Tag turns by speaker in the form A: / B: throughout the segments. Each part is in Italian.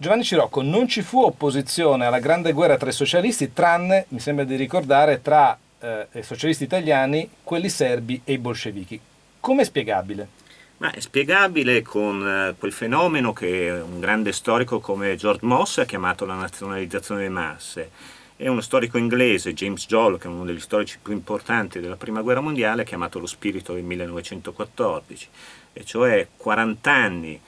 A: Giovanni Cirocco, non ci fu opposizione alla grande guerra tra i socialisti, tranne, mi sembra di ricordare, tra eh, i socialisti italiani, quelli serbi e i bolscevichi. Come è spiegabile?
B: Ma è spiegabile con eh, quel fenomeno che un grande storico come George Moss ha chiamato la nazionalizzazione delle masse e uno storico inglese, James Joll, che è uno degli storici più importanti della Prima Guerra Mondiale, ha chiamato lo spirito del 1914, e cioè 40 anni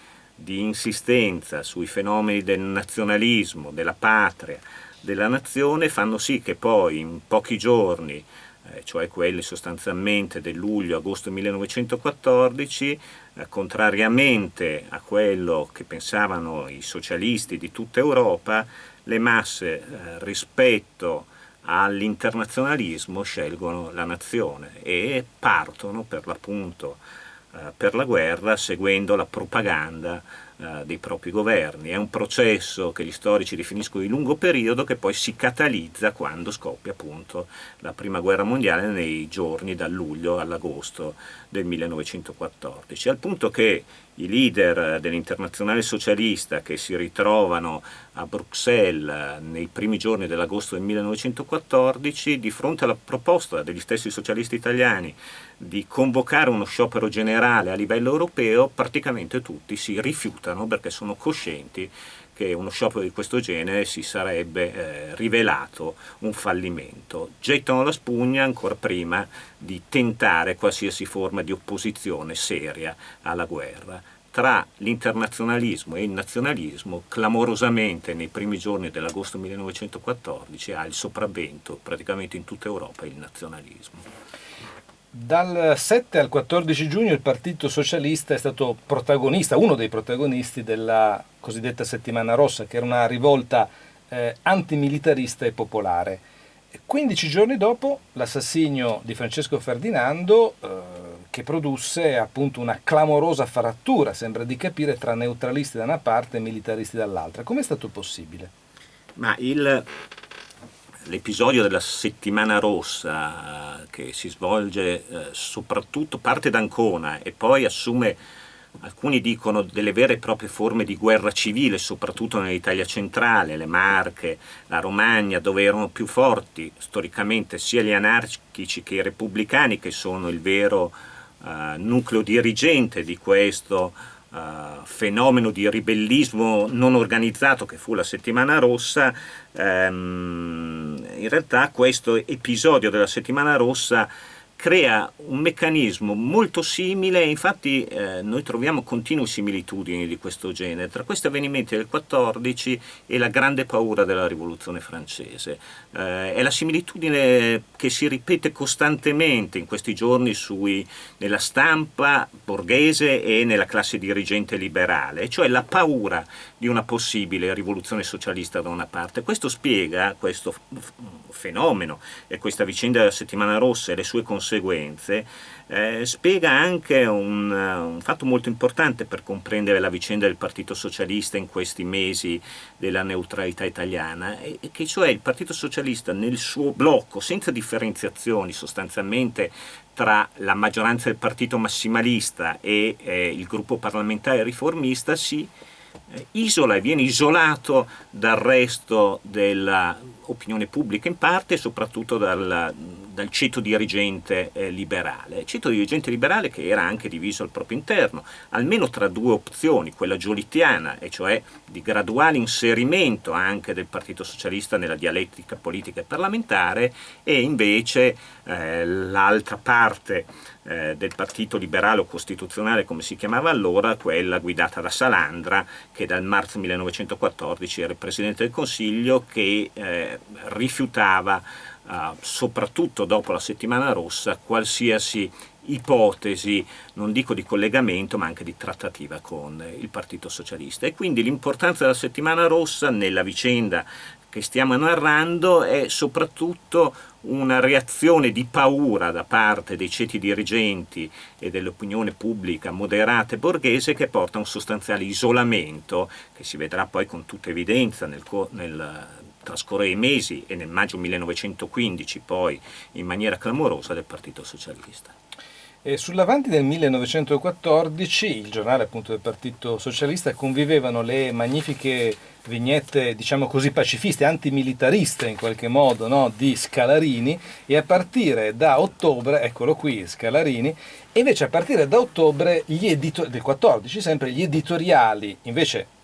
B: di insistenza sui fenomeni del nazionalismo, della patria, della nazione, fanno sì che poi in pochi giorni, eh, cioè quelli sostanzialmente del luglio-agosto 1914, eh, contrariamente a quello che pensavano i socialisti di tutta Europa, le masse eh, rispetto all'internazionalismo scelgono la nazione e partono per l'appunto per la guerra seguendo la propaganda eh, dei propri governi. È un processo che gli storici definiscono di lungo periodo che poi si catalizza quando scoppia appunto la prima guerra mondiale nei giorni dal luglio all'agosto del 1914, al punto che i leader dell'internazionale socialista che si ritrovano a Bruxelles nei primi giorni dell'agosto del 1914 di fronte alla proposta degli stessi socialisti italiani di convocare uno sciopero generale a livello europeo praticamente tutti si rifiutano perché sono coscienti che uno sciopero di questo genere si sarebbe eh, rivelato un fallimento. Gettano la spugna ancora prima di tentare qualsiasi forma di opposizione seria alla guerra. Tra l'internazionalismo e il nazionalismo, clamorosamente nei primi giorni dell'agosto 1914 ha il sopravvento praticamente in tutta Europa il nazionalismo.
A: Dal 7 al 14 giugno il Partito Socialista è stato protagonista, uno dei protagonisti della cosiddetta Settimana Rossa, che era una rivolta eh, antimilitarista e popolare. 15 giorni dopo l'assassinio di Francesco Ferdinando, eh, che produsse appunto una clamorosa frattura, sembra di capire, tra neutralisti da una parte e militaristi dall'altra. Come è stato possibile?
B: Ma il l'episodio della settimana rossa che si svolge eh, soprattutto, parte da Ancona e poi assume, alcuni dicono, delle vere e proprie forme di guerra civile, soprattutto nell'Italia centrale, le Marche, la Romagna, dove erano più forti storicamente sia gli anarchici che i repubblicani, che sono il vero eh, nucleo dirigente di questo uh, fenomeno di ribellismo non organizzato che fu la settimana rossa, um, in realtà questo episodio della settimana rossa crea un meccanismo molto simile, infatti eh, noi troviamo continue similitudini di questo genere tra questi avvenimenti del 14 e la grande paura della rivoluzione francese. Eh, è la similitudine che si ripete costantemente in questi giorni sui, nella stampa borghese e nella classe dirigente liberale, cioè la paura di una possibile rivoluzione socialista da una parte. Questo spiega questo fenomeno e questa vicenda della settimana rossa e le sue conseguenze conseguenze, eh, spiega anche un, un, fatto molto importante per comprendere la vicenda del Partito Socialista in questi mesi della neutralità italiana, e, che cioè il Partito Socialista nel suo blocco, senza differenziazioni sostanzialmente tra la maggioranza del partito massimalista e eh, il gruppo parlamentare riformista, si isola e viene isolato dal resto dell'opinione pubblica in parte e soprattutto dal, dal ceto dirigente eh, liberale. Ceto dirigente liberale che era anche diviso al proprio interno, almeno tra due opzioni, quella giolittiana, e cioè di graduale inserimento anche del Partito Socialista nella dialettica politica e parlamentare, e invece eh, l'altra parte eh, del Partito Liberale o Costituzionale, come si chiamava allora, quella guidata da Salandra, che dal marzo 1914 era il Presidente del Consiglio, che eh, rifiutava Uh, soprattutto dopo la settimana rossa, qualsiasi ipotesi, non dico di collegamento, ma anche di trattativa con il Partito Socialista. E quindi l'importanza della settimana rossa nella vicenda che stiamo narrando è soprattutto una reazione di paura da parte dei ceti dirigenti e dell'opinione pubblica moderata e borghese che porta a un sostanziale isolamento che si vedrà poi con tutta evidenza nel, nel trascorrere i mesi e nel maggio 1915 poi in maniera clamorosa del Partito Socialista.
A: E sull'avanti del 1914 il giornale appunto del Partito Socialista convivevano le magnifiche vignette diciamo così pacifiste, antimilitariste in qualche modo no? di Scalarini e a partire da ottobre, eccolo qui Scalarini, e invece a partire da ottobre gli editori, del 14 sempre gli editoriali invece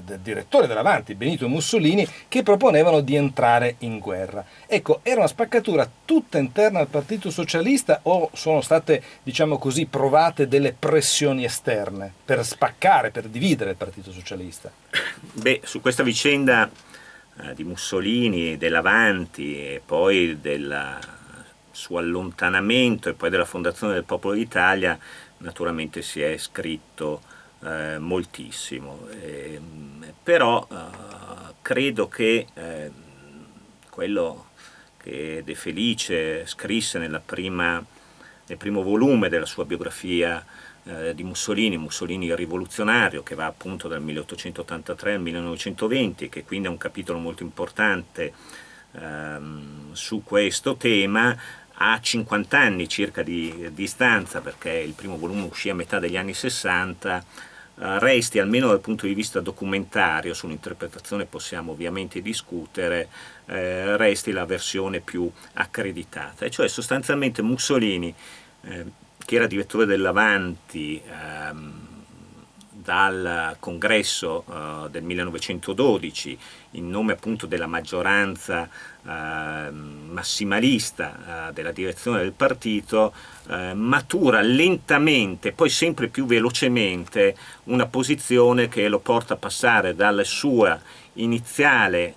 A: del, direttore dell'Avanti, Benito Mussolini, che proponevano di entrare in guerra. Ecco, era una spaccatura tutta interna al Partito Socialista o sono state, diciamo così, provate delle pressioni esterne per spaccare, per dividere il Partito Socialista?
B: Beh, su questa vicenda eh, di Mussolini, dell'Avanti e poi del suo allontanamento e poi della fondazione del Popolo d'Italia, naturalmente si è scritto eh, moltissimo, eh, però credo che eh, quello che De Felice scrisse prima, nel primo volume della sua biografia eh, di Mussolini, Mussolini rivoluzionario, che va appunto dal 1883 al 1920, che quindi è un capitolo molto importante ehm, su questo tema, ha 50 anni circa di distanza, perché il primo volume uscì a metà degli anni 60, eh, resti, almeno dal punto di vista documentario, sull'interpretazione possiamo ovviamente discutere, eh, resti la versione più accreditata, e cioè sostanzialmente Mussolini, eh, che era direttore dell'Avanti, ehm, dal congresso uh, del 1912 in nome appunto della maggioranza uh, massimalista uh, della direzione del partito matura lentamente, poi sempre più velocemente una posizione che lo porta a passare dalla sua iniziale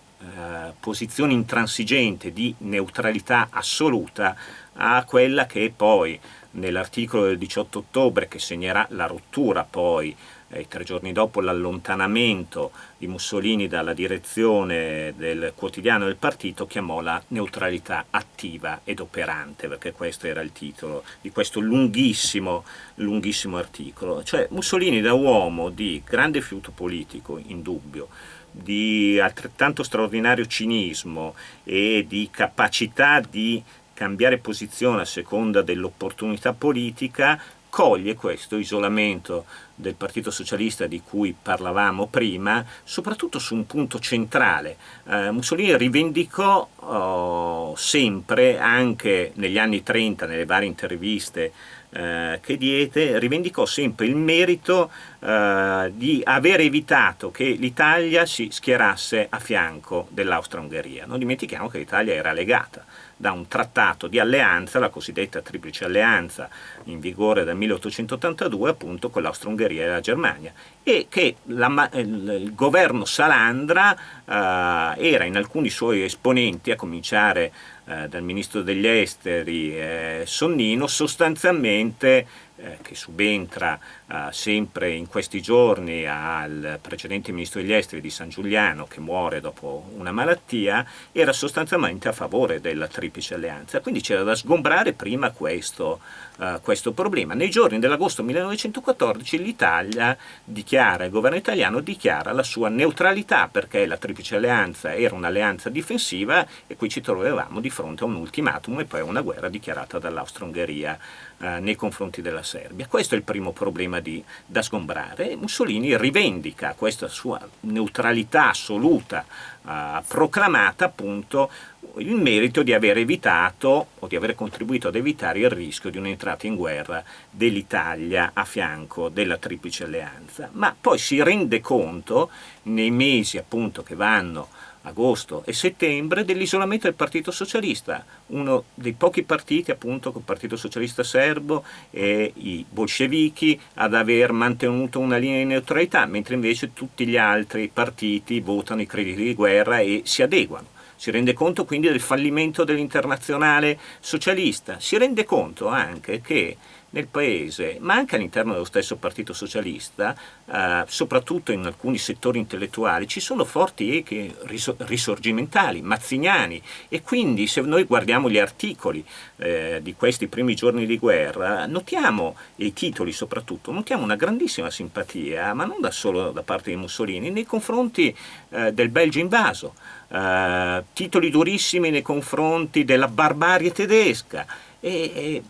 B: posizione intransigente di neutralità assoluta a quella che poi nell'articolo del 18 ottobre che segnerà la rottura poi eh, tre giorni dopo l'allontanamento di Mussolini dalla direzione del quotidiano del partito chiamò la neutralità attiva ed operante, perché questo era il titolo di questo lunghissimo, lunghissimo articolo. Cioè Mussolini da uomo di grande fiuto politico, indubbio, di altrettanto straordinario cinismo e di capacità di cambiare posizione a seconda dell'opportunità politica, coglie questo isolamento del Partito Socialista di cui parlavamo prima, soprattutto su un punto centrale. Eh, Mussolini rivendicò oh, sempre, anche negli anni 30, nelle varie interviste eh, che diede, rivendicò sempre il merito eh, di aver evitato che l'Italia si schierasse a fianco dell'Austria-Ungheria. Non dimentichiamo che l'Italia era legata da un trattato di alleanza, la cosiddetta triplice alleanza in vigore dal 1882 appunto con l'Austria-Ungheria e la Germania e che la, il governo Salandra eh, era in alcuni suoi esponenti, a cominciare eh, dal ministro degli esteri eh, Sonnino, sostanzialmente eh, che subentra eh, sempre in questi giorni al precedente ministro degli esteri di San Giuliano che muore dopo una malattia, era sostanzialmente a favore della triplice alleanza, quindi c'era da sgombrare prima questo, uh, questo problema. Nei giorni dell'agosto 1914 l'Italia dichiara, il governo italiano dichiara la sua neutralità perché la triplice alleanza era un'alleanza difensiva e qui ci trovavamo di fronte a un ultimatum e poi a una guerra dichiarata dall'Austro-Ungheria uh, nei confronti della Serbia. Questo è il primo problema di, da sgombrare. Mussolini rivendica questa sua neutralità assoluta uh, proclamata appunto il merito di aver evitato o di aver contribuito ad evitare il rischio di un'entrata in guerra dell'Italia a fianco della Triplice Alleanza. Ma poi si rende conto nei mesi appunto che vanno agosto e settembre dell'isolamento del Partito Socialista, uno dei pochi partiti appunto il Partito Socialista Serbo e i bolscevichi ad aver mantenuto una linea di neutralità, mentre invece tutti gli altri partiti votano i crediti di guerra e si adeguano. Si rende conto quindi del fallimento dell'internazionale socialista, si rende conto anche che nel paese, ma anche all'interno dello stesso Partito Socialista, eh, soprattutto in alcuni settori intellettuali, ci sono forti echi risorgimentali, mazziniani. E quindi se noi guardiamo gli articoli eh, di questi primi giorni di guerra, notiamo, i titoli soprattutto, notiamo una grandissima simpatia, ma non da solo da parte di Mussolini, nei confronti eh, del Belgio invaso, eh, titoli durissimi nei confronti della barbarie tedesca, e, e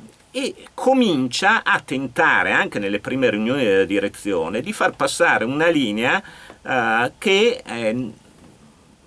B: comincia a tentare anche nelle prime riunioni della direzione di far passare una linea eh, che eh,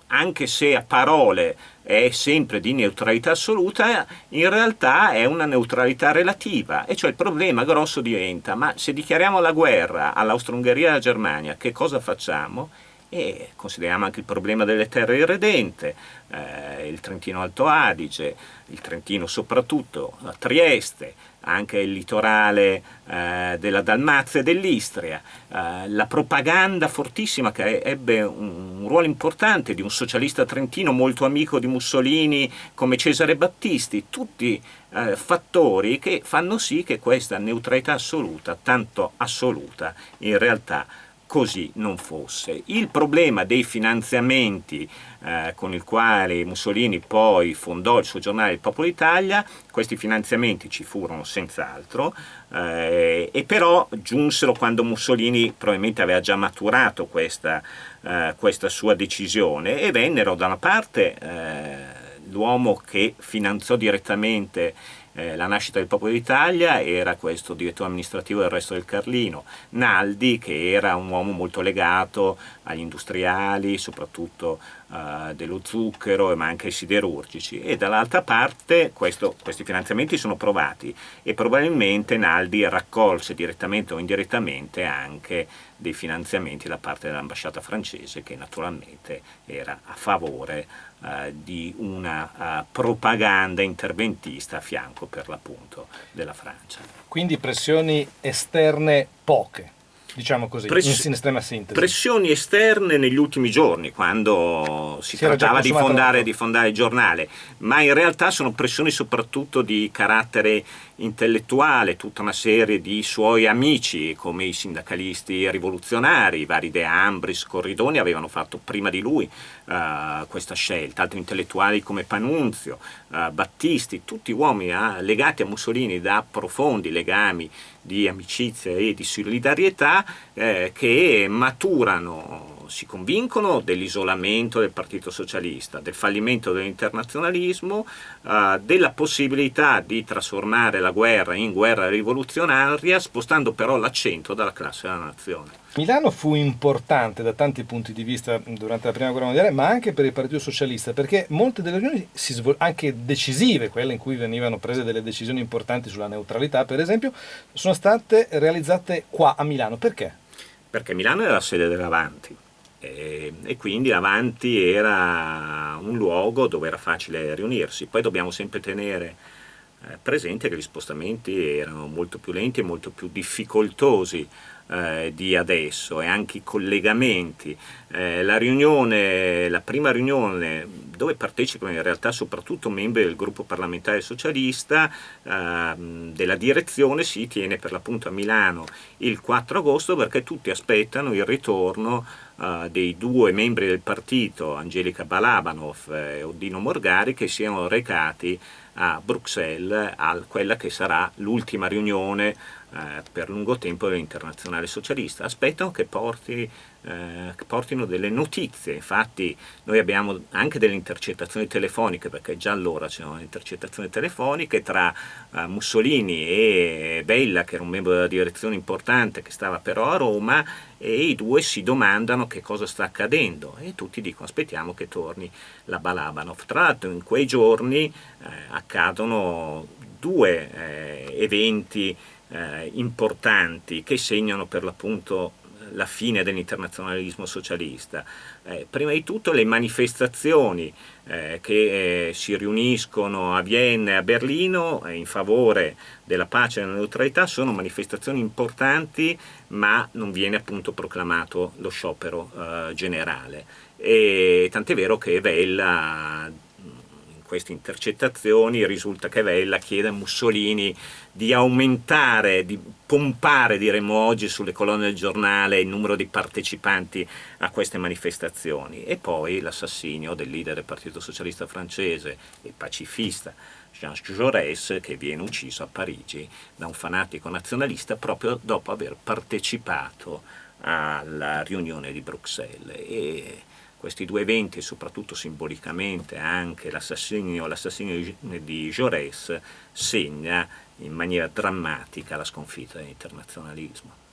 B: anche se a parole è sempre di neutralità assoluta, in realtà è una neutralità relativa, e cioè il problema grosso diventa, ma se dichiariamo la guerra all'Austro-Ungheria e alla Germania, che cosa facciamo? E consideriamo anche il problema delle terre irredente, eh, il Trentino Alto Adige, il Trentino soprattutto, Trieste, anche il litorale eh, della Dalmazia e dell'Istria, eh, la propaganda fortissima che ebbe un, un, ruolo importante di un socialista trentino molto amico di Mussolini come Cesare Battisti, tutti eh, fattori che fanno sì che questa neutralità assoluta, tanto assoluta, in realtà così non fosse. Il problema dei finanziamenti eh, con il quale Mussolini poi fondò il suo giornale Il Popolo d'Italia, questi finanziamenti ci furono senz'altro, eh, e però giunsero quando Mussolini probabilmente aveva già maturato questa, eh, questa sua decisione e vennero da una parte eh, l'uomo che finanziò direttamente eh, la nascita del Popolo d'Italia era questo direttore amministrativo del resto del Carlino, Naldi che era un uomo molto legato agli industriali, soprattutto eh, dello zucchero ma anche siderurgici e dall'altra parte questo, questi finanziamenti sono provati e probabilmente Naldi raccolse direttamente o indirettamente anche dei finanziamenti da parte dell'ambasciata francese che naturalmente era a favore eh, di una uh, propaganda interventista a fianco per l'appunto della Francia.
A: Quindi pressioni esterne poche diciamo così, Press- in estrema sintesi.
B: Pressioni esterne negli ultimi giorni, quando si, si trattava di fondare, di fondare, il giornale, ma in realtà sono pressioni soprattutto di carattere intellettuale, tutta una serie di suoi amici, come i sindacalisti rivoluzionari, i vari De Ambris, Corridoni, avevano fatto prima di lui uh, questa scelta, altri intellettuali come Panunzio, uh, Battisti, tutti uomini uh, legati a Mussolini da profondi legami di amicizia e di solidarietà eh, che maturano si convincono dell'isolamento del Partito Socialista, del fallimento dell'internazionalismo, eh, della possibilità di trasformare la guerra in guerra rivoluzionaria, spostando però l'accento dalla classe della nazione.
A: Milano fu importante da tanti punti di vista durante la prima guerra mondiale, ma anche per il Partito Socialista, perché molte delle riunioni, anche decisive, quelle in cui venivano prese delle decisioni importanti sulla neutralità, per esempio, sono state realizzate qua a Milano. Perché?
B: Perché Milano era la sede dell'Avanti e, e quindi Avanti era un luogo dove era facile riunirsi. Poi dobbiamo sempre tenere eh, presente che gli spostamenti erano molto più lenti e molto più difficoltosi eh, di adesso e anche i collegamenti. Eh, la, riunione, la prima riunione dove partecipano in realtà soprattutto membri del gruppo parlamentare socialista eh, della direzione si tiene per l'appunto a Milano il 4 agosto perché tutti aspettano il ritorno eh, dei due membri del partito, Angelica Balabanov e Oddino Morgari, che siano recati a Bruxelles a quella che sarà l'ultima riunione eh, per lungo tempo dell'Internazionale Socialista. Aspettano che, porti, eh, portino delle notizie, infatti noi abbiamo anche delle intercettazioni telefoniche, perché già allora c'erano intercettazioni telefoniche tra eh, Mussolini e Bella, che era un membro della direzione importante che stava però a Roma, e i due si domandano che cosa sta accadendo e tutti dicono aspettiamo che torni la Balabanov. Tra l'altro in quei giorni eh, accadono due eh, eventi eh, importanti che segnano per l'appunto la fine dell'internazionalismo socialista. Eh, prima di tutto le manifestazioni eh, che eh, si riuniscono a Vienna e a Berlino eh, in favore della pace e della neutralità sono manifestazioni importanti ma non viene appunto proclamato lo sciopero eh, generale. Tant'è vero che Vella queste intercettazioni risulta che Vella chiede a Mussolini di aumentare, di pompare, diremmo oggi, sulle colonne del giornale il numero di partecipanti a queste manifestazioni e poi l'assassinio del leader del Partito Socialista francese e pacifista Jean Jaurès che viene ucciso a Parigi da un fanatico nazionalista proprio dopo aver partecipato alla riunione di Bruxelles. E questi due eventi soprattutto simbolicamente anche l'assassinio, di Jaurès segna in maniera drammatica la sconfitta dell'internazionalismo.